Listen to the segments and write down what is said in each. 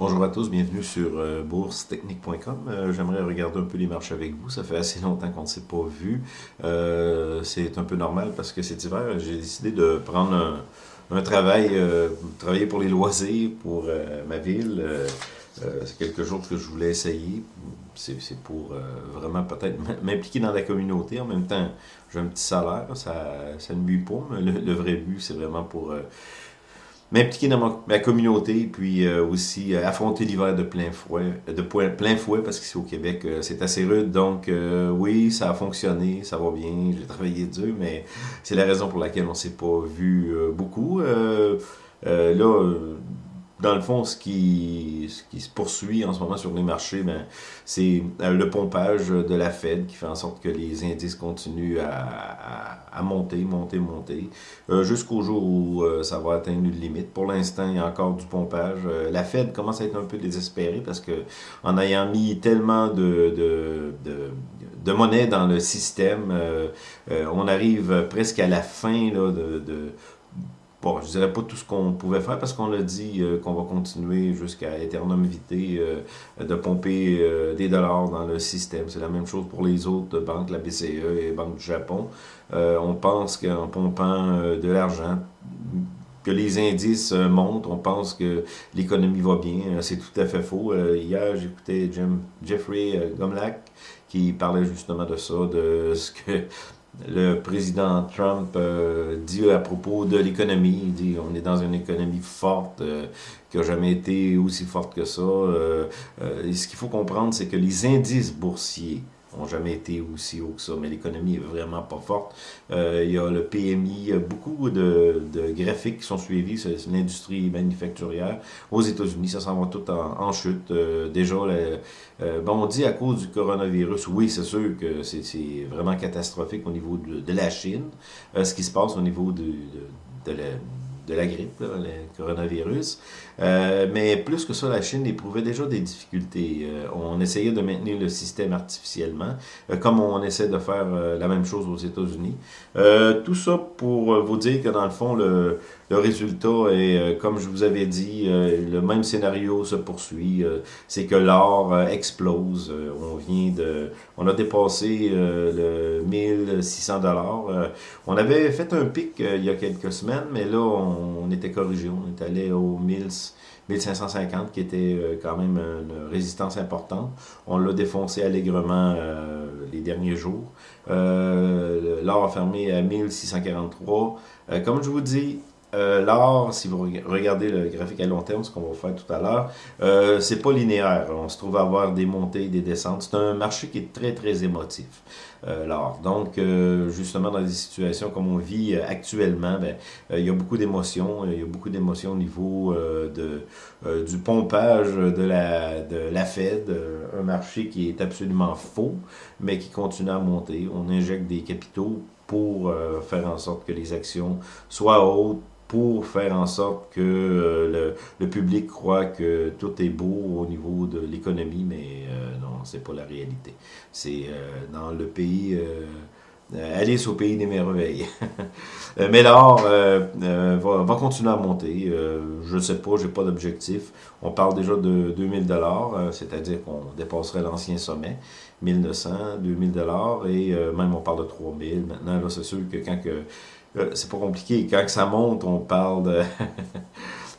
Bonjour à tous, bienvenue sur euh, boursetechnique.com. Euh, J'aimerais regarder un peu les marches avec vous. Ça fait assez longtemps qu'on ne s'est pas vu. Euh, c'est un peu normal parce que c'est hiver. J'ai décidé de prendre un, travail, travailler pour les loisirs pour ma ville. c'est quelque chose que je voulais essayer. C'est pour vraiment peut-être m'impliquer dans la communauté. En même temps, j'ai un petit salaire, ça, ça ne nuit pas. Mais le vrai but, c'est vraiment pour m'impliquer dans ma, communauté, puis euh, aussi euh, affronter l'hiver de plein fouet, de plein fouet, parce qu'ici au Québec, euh, c'est assez rude. Donc oui, ça a fonctionné, ça va bien, j'ai travaillé dur, mais c'est la raison pour laquelle on s'est pas vu beaucoup. là, dans le fond, ce qui, ce qui se poursuit en ce moment sur les marchés, ben, c'est euh, le pompage de la Fed qui fait en sorte que les indices continuent à, à, monter, monter, monter, euh, jusqu'au jour où euh, ça va atteindre une limite. Pour l'instant, il y a encore du pompage. la Fed commence à être un peu désespérée parce que en ayant mis tellement de, de, de, de monnaie dans le système, on arrive presque à la fin là, de bon, je dirais pas tout ce qu'on pouvait faire parce qu'on a dit euh, qu'on va continuer jusqu'à éternum vitae euh, de pomper euh, des dollars dans le système. C'est la même chose pour les autres banques, la BCE et Banque du Japon. on pense qu'en pompant de l'argent, que les indices montent, on pense que l'économie va bien. C'est tout à fait faux. hier, j'écoutais Jeffrey Gomlak qui parlait justement de ça, de ce que le président Trump euh, dit à propos de l'économie, il dit on est dans une économie forte, euh, qui n'a jamais été aussi forte que ça. Euh, ce qu'il faut comprendre, c'est que les indices boursiers n'ont jamais été aussi haut que ça, mais l'économie est vraiment pas forte. Euh, il y a le PMI, il y a beaucoup de, de graphiques qui sont suivis, c'est l'industrie manufacturière. Aux États-Unis, ça s'en va tout en, chute. Euh, déjà, euh, bon, on dit à cause du coronavirus, oui, c'est sûr que c'est vraiment catastrophique au niveau de, de la Chine, ce qui se passe au niveau de, de, de la de la grippe, le coronavirus. Euh, mais plus que ça, la Chine éprouvait déjà des difficultés. Euh, on essayait de maintenir le système artificiellement, euh, comme on essaie de faire la même chose aux États-Unis. tout ça pour vous dire que dans le fond, le, le résultat est, comme je vous avais dit, le même scénario se poursuit. C'est que l'or explose. on vient de, on a dépassé le 1600 dollars. on avait fait un pic il y a quelques semaines, mais là, on on était corrigé, on est allé au 1550 qui était euh, quand même une résistance importante. On l'a défoncé allègrement euh, les derniers jours. Euh, l'or a fermé à 1643. comme je vous dis, euh, si vous regardez le graphique à long terme, ce qu'on va faire tout à l'heure, euh, c'est pas linéaire. On se trouve à avoir des montées, des descentes. C'est un marché qui est très, très émotif, euh. Donc, euh, justement, dans des situations comme on vit actuellement, ben, il y a beaucoup d'émotions. Il y a beaucoup d'émotions au niveau de, du pompage de la, de la Fed, un marché qui est absolument faux, mais qui continue à monter. On injecte des capitaux pour faire en sorte que les actions soient hautes, pour faire en sorte que euh, le, public croit que tout est beau au niveau de l'économie, mais euh, non, c'est pas la réalité. C'est euh, dans le pays... Alice au pays des merveilles. mais l'or va, continuer à monter. je ne sais pas, j'ai pas d'objectif. On parle déjà de 2000 dollars, c'est-à-dire qu'on dépasserait l'ancien sommet, 1900, 2000 dollars, et même on parle de 3000. Maintenant, là, c'est sûr que quand que euh, c'est pas compliqué. Quand ça monte, on parle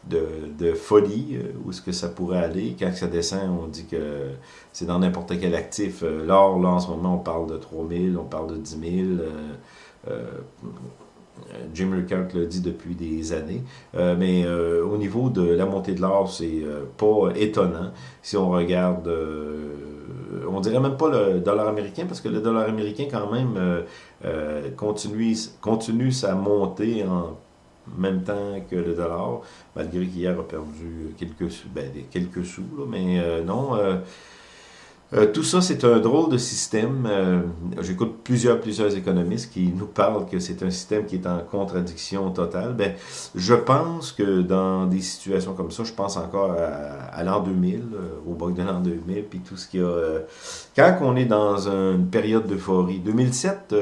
de, de, folie, euh, où est-ce que ça pourrait aller. Quand ça descend, on dit que c'est dans n'importe quel actif. Euh, l'or, là, en ce moment, on parle de 3000, on parle de 10 000. Jim Ricard l'a dit depuis des années. mais au niveau de la montée de l'or, c'est pas étonnant. Si on regarde on dirait même pas le dollar américain, parce que le dollar américain, quand même, euh, euh, continue, sa montée en même temps que le dollar, malgré qu'hier a perdu quelques, ben, quelques sous, mais euh, non, euh, tout ça, c'est un drôle de système. Euh, j'écoute plusieurs, plusieurs économistes qui nous parlent que c'est un système qui est en contradiction totale. Ben, je pense que dans des situations comme ça, je pense encore à, l'an 2000, euh, au bug de l'an 2000, puis tout ce qu'il y a... quand on est dans une période d'euphorie, 2007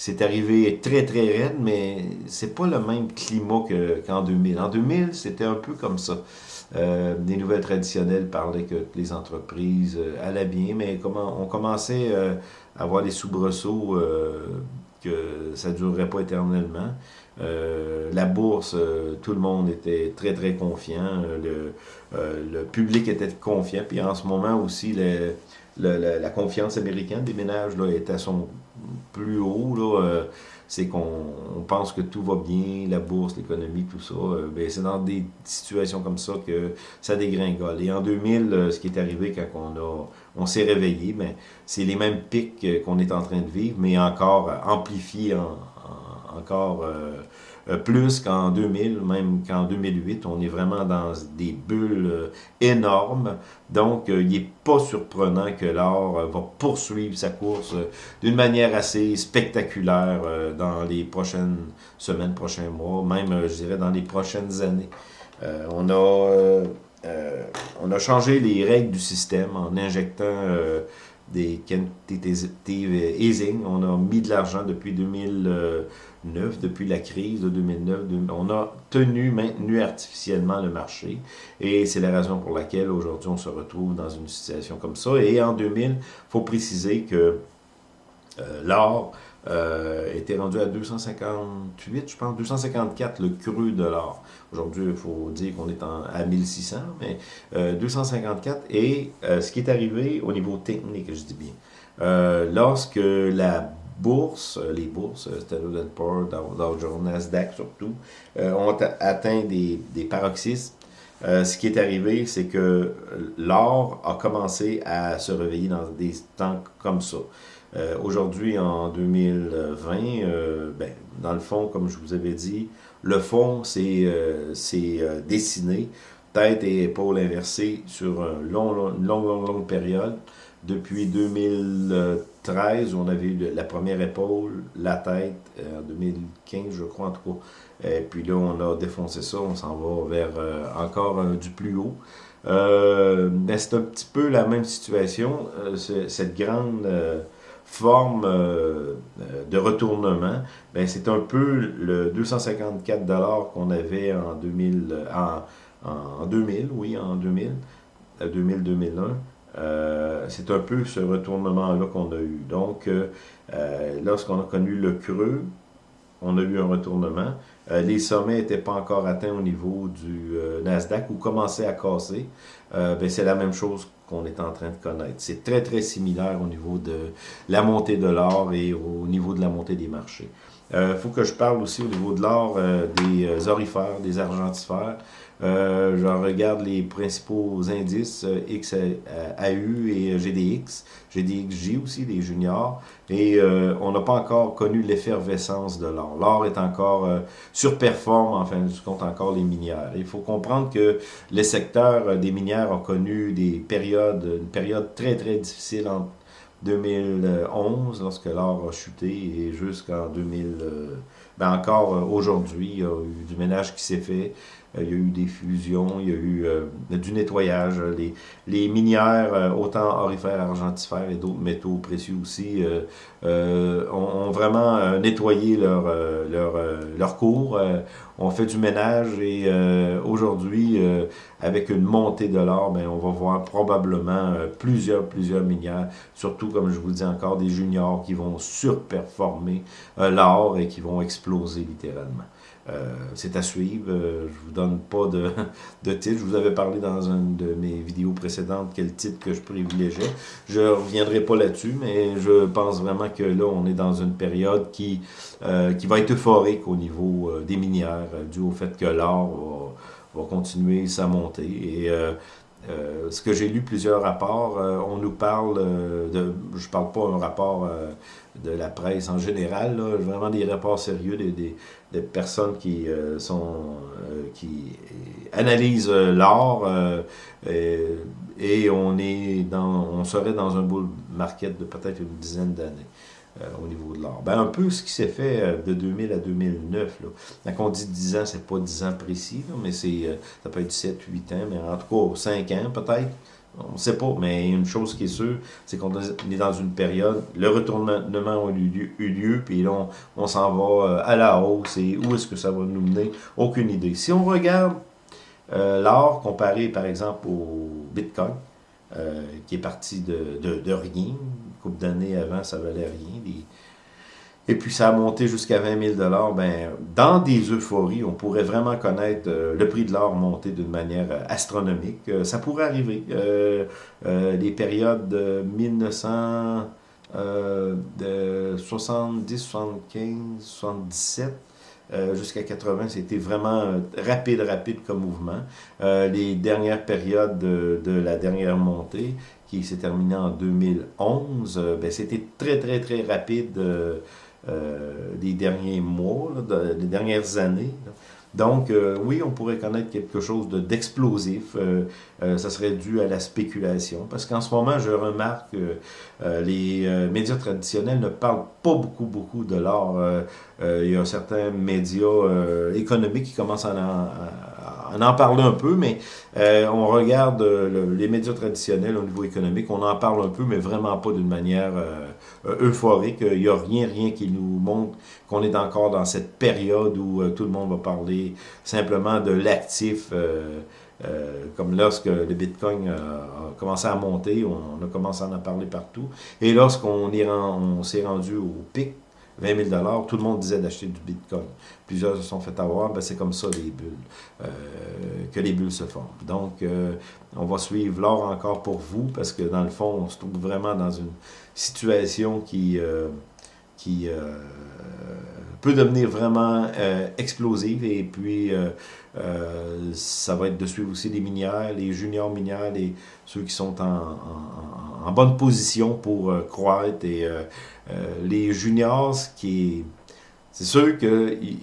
c'est arrivé très très raide, mais c'est pas le même climat qu'en 2000. En 2000, c'était un peu comme ça. Des nouvelles traditionnelles parlaient que les entreprises allaient bien, mais comment on commençait à avoir des soubresauts que ça ne durerait pas éternellement. la bourse, tout le monde était très très confiant, le, le public était confiant, puis en ce moment aussi, les, la, confiance américaine des ménages là, est à son plus haut. Là, c'est qu'on pense que tout va bien, la bourse, l'économie, tout ça. Euh, ben, c'est dans des situations comme ça que ça dégringole. Et en 2000, euh, ce qui est arrivé quand on a, on s'est réveillé, ben, c'est les mêmes pics qu'on est en train de vivre, mais encore amplifiés encore euh, plus qu'en 2000, même qu'en 2008. On est vraiment dans des bulles euh, énormes. Donc, euh, il n'est pas surprenant que l'or va poursuivre sa course d'une manière assez spectaculaire dans les prochaines semaines, prochains mois, même, je dirais, dans les prochaines années. on a... on a changé les règles du système en injectant des quantitative easing. On a mis de l'argent depuis 2009, depuis la crise de 2009. On a tenu, maintenu artificiellement le marché. Et c'est la raison pour laquelle aujourd'hui on se retrouve dans une situation comme ça. Et en 2000, il faut préciser que euh, l'or euh, était rendu à 258, je pense, 254 le cru de l'or. Aujourd'hui, il faut dire qu'on est à 1600, mais 254. Euh, Et euh, ce qui est arrivé au niveau technique, je dis bien, lorsque la bourse, les bourses, Standard Poor's, Dow, Jones, Nasdaq surtout, ont atteint des, des paroxysmes, ce qui est arrivé, c'est que l'or a commencé à se réveiller dans des temps comme ça. Euh, aujourd'hui, en 2020, euh, ben, dans le fond, comme je vous avais dit, le fond, c'est euh, euh dessiné, tête et épaules inversées sur une longue, longue, longue, période. Depuis 2013, on avait eu la première épaule, la tête, en 2015, je crois, en tout cas. Et puis là, on a défoncé ça, on s'en va vers encore du plus haut. Ben, c'est un petit peu la même situation, cette grande forme euh, euh, de retournement, ben c'est un peu le 254 dollars qu'on avait en 2000, en, en 2000, oui, en 2000, 2000-2001. c'est un peu ce retournement-là qu'on a eu. Donc, euh, lorsqu'on a connu le creux, on a eu un retournement. Les sommets n'étaient pas encore atteints au niveau du Nasdaq ou commençaient à casser. ben, c'est la même chose qu'on est en train de connaître. C'est très, très similaire au niveau de la montée de l'or et au niveau de la montée des marchés. Il euh, faut que je parle aussi au niveau de l'or euh, des euh, orifères, des argentifères. Euh, je regarde les principaux indices XAU et GDX, GDXJ aussi, les juniors, et on n'a pas encore connu l'effervescence de l'or. L'or est encore surperforme, en fin de compte, encore les minières. Il faut comprendre que les secteurs des minières ont connu des périodes, une période très très difficile entre 2011, lorsque l'or a chuté, et jusqu'en 2000, ben encore aujourd'hui, il y a eu du ménage qui s'est fait. Euh, il y a eu des fusions, il y a eu euh, du nettoyage. Les, les minières, euh, autant orifères, argentifères et d'autres métaux précieux aussi, ont, vraiment nettoyé leur, leur, leur cours, ont fait du ménage et aujourd'hui, avec une montée de l'or, ben, on va voir probablement plusieurs, plusieurs minières, surtout, comme je vous dis encore, des juniors qui vont surperformer l'or et qui vont exploser littéralement. Euh, c'est à suivre. Euh, je vous donne pas de, titre. Je vous avais parlé dans une de mes vidéos précédentes quel titre que je privilégiais. Je reviendrai pas là-dessus, mais je pense vraiment que là, on est dans une période qui, euh, va être euphorique au niveau des minières, dû au fait que l'or va, va, continuer sa montée. Ce que j'ai lu plusieurs rapports, on nous parle de, je parle pas un rapport de la presse en général, là, vraiment des rapports sérieux, des, des, des personnes qui euh, sont euh, qui analysent euh, l'art et, on est dans on serait dans un bull market de peut-être une dizaine d'années. Au niveau de l'art. Ben, un peu ce qui s'est fait de 2000 à 2009. Là. Quand on dit 10 ans, c'est pas 10 ans précis, mais c'est ça peut être 7, 8 ans, mais en tout cas 5 ans peut-être. On ne sait pas, mais une chose qui est sûre, c'est qu'on est dans une période, le retournement a eu lieu, puis là, on, s'en va euh, à la hausse, et où est-ce que ça va nous mener? Aucune idée. Si on regarde L'or, comparé par exemple au Bitcoin, qui est parti de, de, rien, une couple d'années avant, ça valait rien, et puis ça a monté jusqu'à 20 000 ben, dans des euphories, on pourrait vraiment connaître euh, le prix de l'or monter d'une manière euh, astronomique. Euh, ça pourrait arriver. les périodes de 1970, 75, 77, jusqu'à 80, c'était vraiment rapide, rapide comme mouvement. les dernières périodes de, de, la dernière montée, qui s'est terminée en 2011, ben, c'était très, très, très rapide euh, des derniers mois, des dernières années. Donc, euh, oui, on pourrait connaître quelque chose d'explosif. Euh, ça serait dû à la spéculation. Parce qu'en ce moment, je remarque que les médias traditionnels ne parlent pas beaucoup, beaucoup de l'or. il y a certains médias économiques qui commencent à en, en parler un peu, mais on regarde les médias traditionnels au niveau économique, on en parle un peu, mais vraiment pas d'une manière euh, euphorique. Il n'y a rien, rien qui nous montre qu'on est encore dans cette période où euh, tout le monde va parler simplement de l'actif. Euh, comme lorsque le Bitcoin a commencé à monter, on, a commencé à en parler partout. Et lorsqu'on on s'est rendu au pic, 20 000 tout le monde disait d'acheter du Bitcoin. Plusieurs se sont fait avoir, ben c'est comme ça les bulles, que les bulles se forment. Donc, on va suivre l'or encore pour vous, parce que dans le fond, on se trouve vraiment dans une situation qui, euh, qui euh, peut devenir vraiment euh, explosive et puis ça va être de suivre aussi les minières, les juniors minières, les, ceux qui sont en, bonne position pour croître et les juniors, c'est sûr qu'il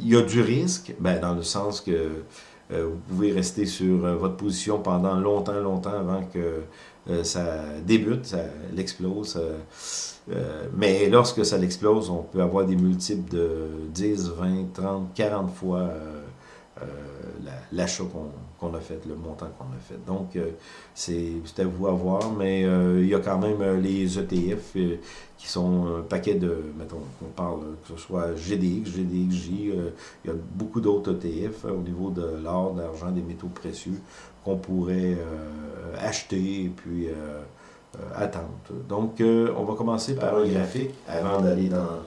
y a du risque, ben, dans le sens que vous pouvez rester sur votre position pendant longtemps, longtemps avant que euh, ça débute, ça l'explose. Euh, euh, mais lorsque ça l'explose, on peut avoir des multiples de 10, 20, 30, 40 fois l'achat qu'on a fait, le montant qu'on a fait. Donc, c'est à vous à voir, mais il y a quand même les ETF qui sont un paquet de, mettons, on parle que ce soit GDX, GDXJ, il y a beaucoup d'autres ETF au niveau de l'or, de l'argent, des métaux précieux qu'on pourrait euh, acheter et puis euh, euh, attendre. Donc, on va commencer par un graphique avant d'aller dans,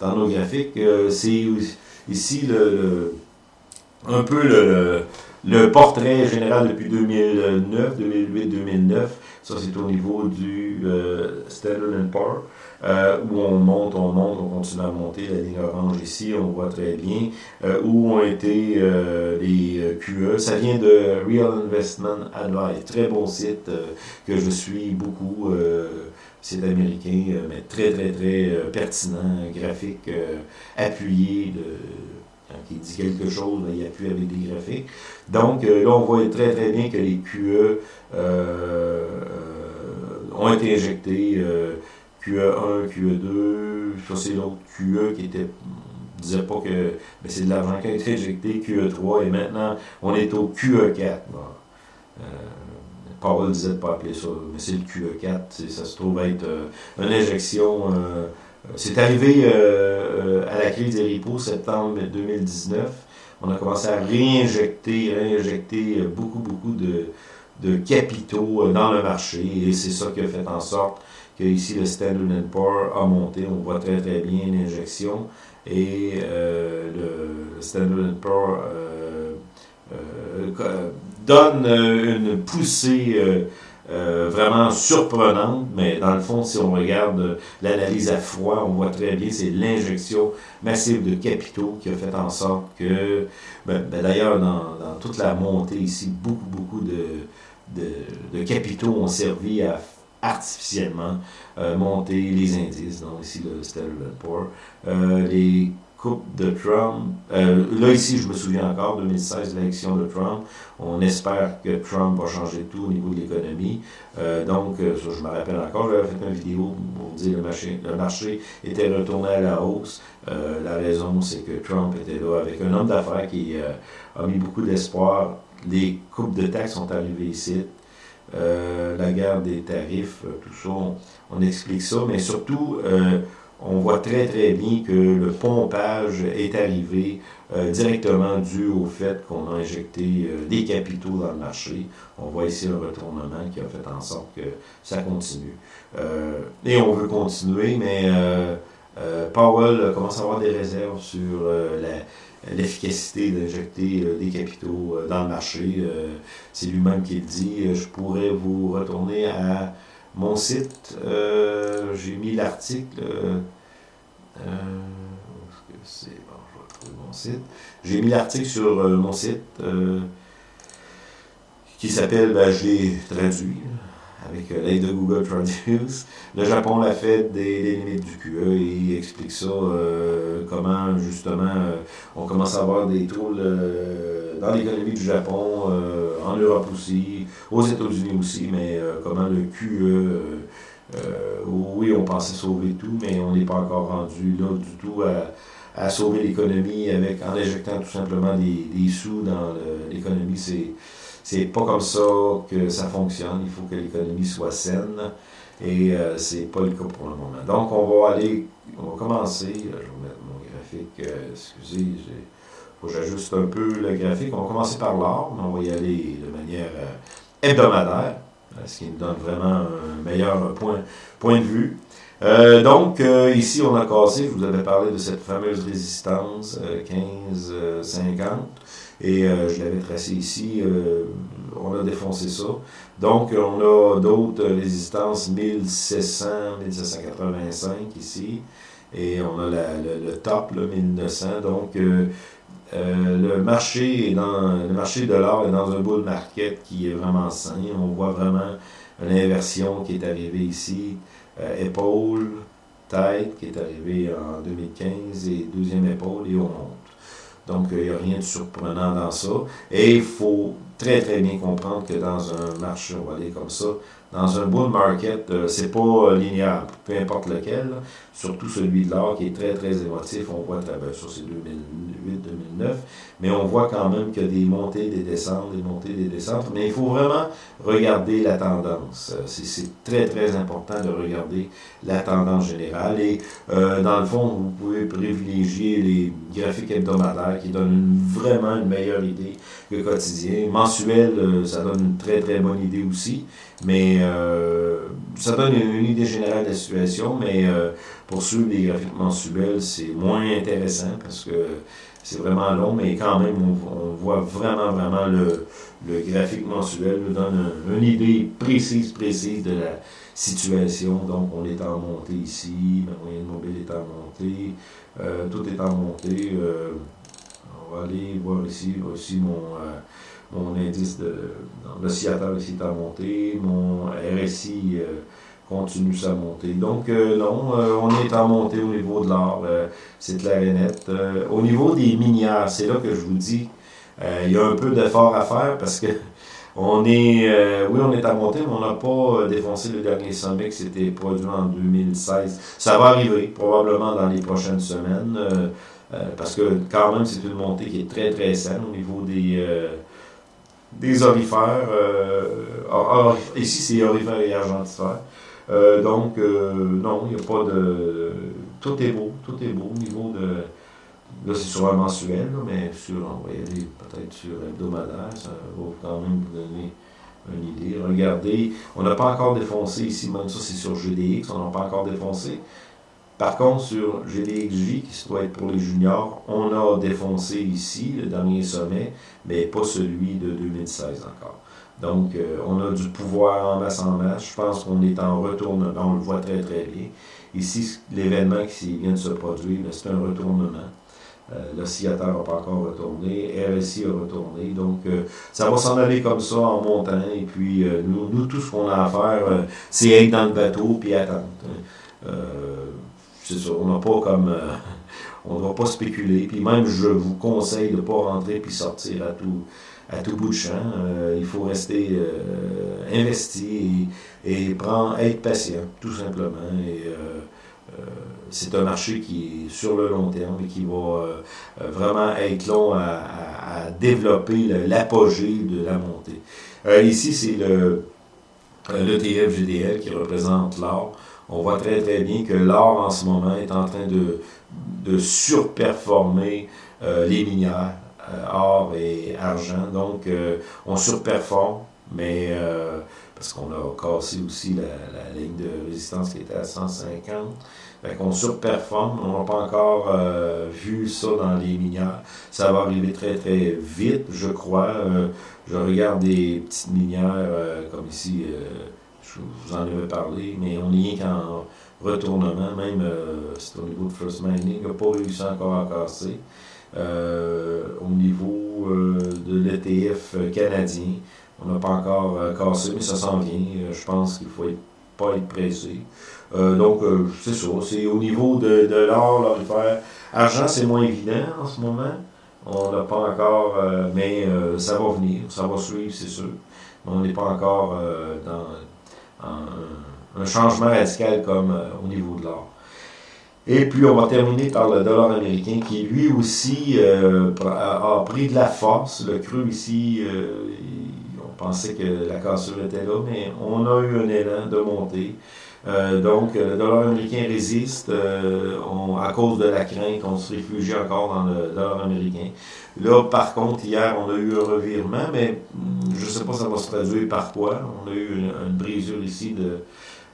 dans nos graphiques. C'est ici le, un peu le, portrait général depuis 2009, 2008, 2009. Ça, c'est au niveau du Standard Poor's. Euh, où on monte, on monte, on continue à monter, la ligne orange ici, on voit très bien, euh, où ont été euh, les QE. Ça vient de Real Investment Advice, très bon site que je suis beaucoup, site américain, mais très très très pertinent, graphique, appuyé, quand il dit quelque chose, il appuie avec des graphiques. Donc là, on voit très très bien que les QE ont été injectés QE1, QE2, ça c'est l'autre QE qui était disait pas que mais c'est de l'argent qui a été injecté, QE3, et maintenant on est au QE4. Euh, Paul disait pas appeler ça, mais c'est le QE4, ça se trouve être euh, une injection. Euh, c'est arrivé à la crise des repos septembre 2019. On a commencé à réinjecter, réinjecter beaucoup, beaucoup de, de capitaux dans le marché, et c'est ça qui a fait en sorte ici le Standard Poor's a monté, on voit très très bien l'injection. Et euh, le Standard Poor's euh, euh, donne une poussée vraiment surprenante, mais dans le fond, si on regarde l'analyse à froid, on voit très bien, c'est l'injection massive de capitaux qui a fait en sorte que, ben, ben, d'ailleurs, dans, toute la montée ici, beaucoup, beaucoup de, de, de capitaux ont servi à artificiellement euh, monter les indices, donc ici le Standard Poor's, euh, les coupes de Trump, euh, là ici je me souviens encore, 2016, l'élection de Trump, on espère que Trump va changer tout au niveau de l'économie, donc ça je me rappelle encore, j'avais fait une vidéo pour dire le marché, le marché était retourné à la hausse, la raison c'est que Trump était là avec un homme d'affaires qui a mis beaucoup d'espoir, les coupes de taxes sont arrivées ici, euh, la guerre des tarifs, euh, tout ça, on, explique ça, mais surtout, euh, on voit très très bien que le pompage est arrivé euh, directement dû au fait qu'on a injecté euh, des capitaux dans le marché. On voit ici un retournement qui a fait en sorte que ça continue. Euh, et on veut continuer, mais Powell commence à avoir des réserves sur l'efficacité d'injecter des capitaux dans le marché. C'est lui-même qui le dit. Je pourrais vous retourner à mon site. J'ai mis l'article. c'est? Mon site. J'ai mis l'article sur euh, mon site euh, qui s'appelle, ben, je l'ai traduit avec euh, l'aide de Google Traduce. Le Japon l'a fait des, limites du QE et il explique ça, comment justement on commence à avoir des trous dans l'économie du Japon, en Europe aussi, aux États-Unis aussi, mais comment le QE, oui, on pensait sauver tout, mais on n'est pas encore rendu là du tout à sauver l'économie avec en injectant tout simplement des, sous dans l'économie. C'est c'est pas comme ça que ça fonctionne. Il faut que l'économie soit saine et euh, c'est pas le cas pour le moment. Donc on va aller, on va commencer. Je vais mettre mon graphique. Euh, excusez, il faut que j'ajuste un peu le graphique. On va commencer par l'or, mais on va y aller de manière euh, hebdomadaire, ce qui nous donne vraiment un meilleur point, point de vue. Euh, donc, euh, ici, on a cassé, je vous avais parlé de cette fameuse résistance 15-50, euh, et je l'avais tracé ici, on a défoncé ça. Donc, on a d'autres résistances, 1700, 1785 ici, et on a le, top, là, 1900. Donc, le marché est dans le marché de l'or est dans un bull market qui est vraiment sain. On voit vraiment l'inversion qui est arrivée ici. Euh, épaule, tête, qui est arrivé en 2015, et deuxième épaule, et on monte. Donc, il n'y a rien de surprenant dans ça. Et il faut très, très bien comprendre que dans un marché, on va aller comme ça, dans un bull market, euh, c'est pas linéaire, peu importe lequel, surtout celui de l'or qui est très très émotif, on voit ben, sur ces 2008-2009, mais on voit quand même qu'il y a des montées, des descentes, des montées, des descentes, mais il faut vraiment regarder la tendance. Euh, c'est très très important de regarder la tendance générale et euh, dans le fond, vous pouvez privilégier les graphiques hebdomadaires qui donnent vraiment une meilleure idée que quotidien. Mensuel, ça donne une très très bonne idée aussi. Mais euh, ça donne une, idée générale de la situation, mais euh, pour suivre les graphiques mensuels, c'est moins intéressant parce que c'est vraiment long, mais quand même, on, voit vraiment, vraiment le, le, graphique mensuel nous donne une idée précise, précise de la situation. Donc, on est en montée ici, ma moyenne mobile est en montée, euh, tout est en montée. on va aller voir ici aussi mon mon indice de l'oscillateur ici est à monter, mon RSI euh, continue sa montée. Donc euh, non, euh, on est en montée au niveau de l'or, c'est clair et net. au niveau des minières, c'est là que je vous dis, il y a un peu d'effort à faire parce que on est, oui, on est à monter, mais on n'a pas défoncé le dernier sommet qui s'était produit en 2016. Ça va arriver probablement dans les prochaines semaines, parce que quand même c'est une montée qui est très très saine au niveau des des orifères. Euh, ici, c'est orifères et argentifères. Euh, donc, euh, non, il n'y a pas de... Tout est beau, tout est beau au niveau de... Là, c'est sur un mensuel, mais sur, on va y aller peut-être sur hebdomadaire, ça va quand même vous donner une idée. Regardez, on n'a pas encore défoncé ici, même ça c'est sur GDX, on n'a pas encore défoncé. Par contre, sur GDXJ, qui doit être pour les juniors, on a défoncé ici le dernier sommet, mais pas celui de 2016 encore. Donc, euh, on a du pouvoir en masse en masse. Je pense qu'on est en retournement. On le voit très, très bien. Ici, l'événement qui vient de se produire, c'est un retournement. Euh, L'oscillateur n'a pas encore retourné, RSI a retourné. Donc, euh, ça va s'en aller comme ça en montant. Et puis, nous, nous, tout ce qu'on a à faire, c'est être dans le bateau puis attendre on comme. Euh, ne va pas spéculer. Puis même, je vous conseille de ne pas rentrer puis sortir à tout, à bout de champ. Euh, il faut rester euh, investi et, prendre, être patient, tout simplement. C'est un marché qui est sur le long terme et qui va vraiment être long à, développer l'apogée de la montée. ici, c'est le GDL qui représente l'or on voit très très bien que l'or en ce moment est en train de, surperformer les minières, or et argent. Donc, on surperforme, mais parce qu'on a cassé aussi la, ligne de résistance qui était à 150. Fait qu'on surperforme. On n'a pas encore euh, vu ça dans les minières. Ça va arriver très très vite, je crois. Euh, je regarde des petites minières euh, comme ici, je vous en avais parlé, mais on n'y est qu'en retournement. Même c'est au niveau de First Mining, n'a pas réussi encore à casser. au niveau de l'ETF canadien, on n'a pas encore euh, cassé, mais ça s'en vient. Euh, je pense qu'il ne faut pas être pressé. Euh, donc, c'est ça. C'est au niveau de, de l'or, l'orifère. Argent, c'est moins évident en ce moment. On n'a pas encore, mais ça va venir, ça va suivre, c'est sûr. on n'est pas encore dans un, changement radical comme au niveau de l'or. Et puis, on va terminer par le dollar américain qui, lui aussi, a, pris de la force. Le creux ici, pensait que la cassure était là, mais on a eu un élan de montée. Euh, donc, le dollar américain résiste euh, à cause de la crainte, on se réfugie encore dans le dollar américain. Là, par contre, hier, on a eu un revirement, mais hmm, je ne sais pas ça va se traduire par quoi. On a eu une, brisure ici de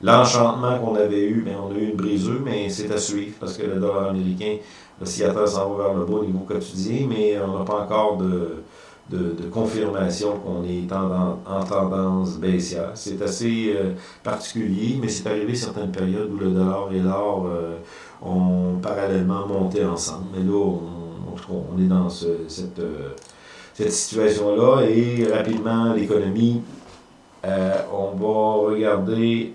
l'enchantement qu'on avait eu, mais on a eu une brisure, mais c'est à suivre parce que le dollar américain, l'oscillateur s'en va vers le bas au niveau quotidien, mais on n'a pas encore de de, confirmation qu'on est en, tendance baissière. C'est assez euh, particulier, mais c'est arrivé certaines périodes où le dollar et l'or euh, ont parallèlement monté ensemble. Mais là, on, est dans euh, cette situation-là et rapidement, l'économie, on va regarder...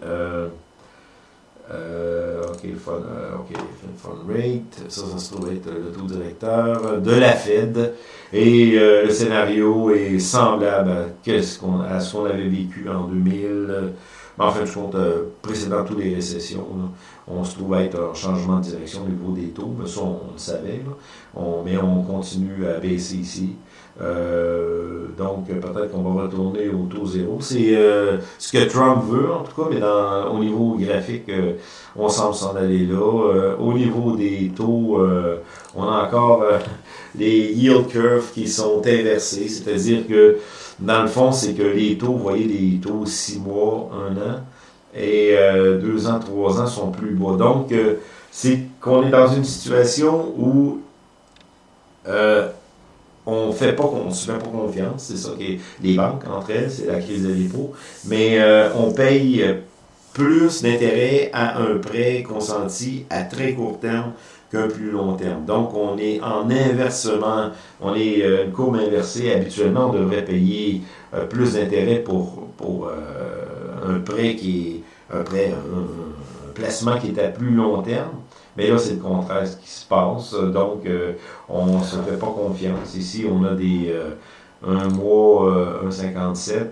OK, fund, fund rate, ça, ça se trouve être le taux directeur de la Fed. Et euh, le scénario est semblable à, ce qu'on avait vécu en 2000. Mais en fait, je compte, euh, précédant toutes les récessions, on se trouve être en changement de direction au niveau des taux. Mais ça, on, le savait. mais on continue à baisser ici. Euh, donc, peut-être qu'on va retourner au taux zéro. C'est ce que Trump veut, en tout cas, mais au niveau graphique, on semble s'en aller là. au niveau des taux, on a encore les yield curves qui sont inversés, c'est-à-dire que dans le fond, c'est que les taux, vous voyez, les taux 6 mois, 1 an, et 2 euh, ans, 3 ans sont plus bas. Donc, euh, c'est qu'on est dans une situation où euh, on fait pas, on se fait pas confiance, c'est ça que les banques entre elles, c'est la crise de dépôt, mais on paye plus d'intérêt à un prêt consenti à très court terme qu'un plus long terme. Donc, on est en inversement, on est euh, une courbe inversée. Habituellement, on devrait payer euh, plus d'intérêt pour, euh, un prêt qui est un prêt, un, placement qui est à plus long terme. Mais là, c'est le contraire ce qui se passe. Donc, on ne se fait pas confiance. Ici, on a des un mois, 1,57,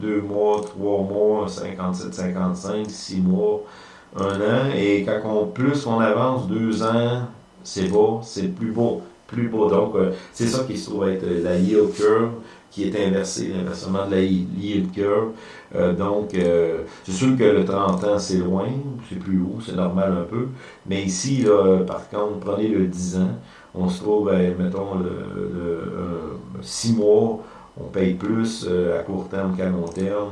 deux mois, trois mois, 57, 55, six mois, un an, et quand on, plus on avance, deux ans, c'est beau, c'est plus beau, plus beau. Donc, euh, c'est ça qui se trouve être la yield curve, est inversée, l'inversement de la yield curve. Euh, donc, euh, c'est sûr que le 30 ans, c'est loin, c'est plus haut, c'est normal un peu. Mais ici, par contre, prenez le 10 ans, on se trouve, mettons, le, 6 mois, on paye plus à court terme qu'à long terme.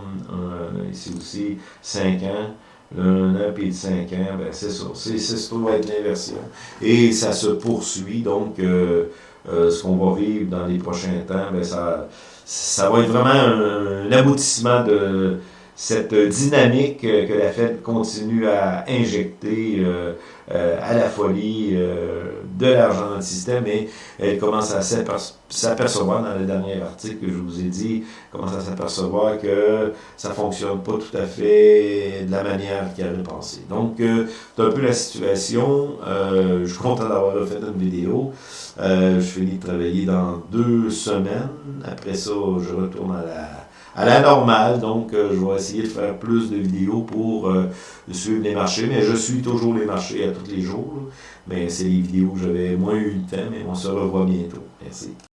ici aussi, 5 ans un an puis de cinq ans, ben c'est ça. C'est ce qui va être l'inversion. Et ça se poursuit, donc euh, ce qu'on va vivre dans les prochains temps, ben ça, ça va être vraiment un, aboutissement de cette dynamique que la Fed continue à injecter euh, euh, à la folie euh, de l'argent dans le système et elle commence à s'apercevoir dans le dernier article que je vous ai dit, commence à s'apercevoir que ça fonctionne pas tout à fait de la manière qu'elle avait pensé. Donc, c'est un peu la situation. je suis content d'avoir fait une vidéo. je finis de travailler dans deux semaines. Après ça, je retourne à la à la normale. Donc, euh, je vais essayer de faire plus de vidéos pour euh, suivre les marchés. Mais je suis toujours les marchés à tous les jours. Mais c'est les vidéos où j'avais moins eu le temps. Mais on se revoit bientôt. Merci.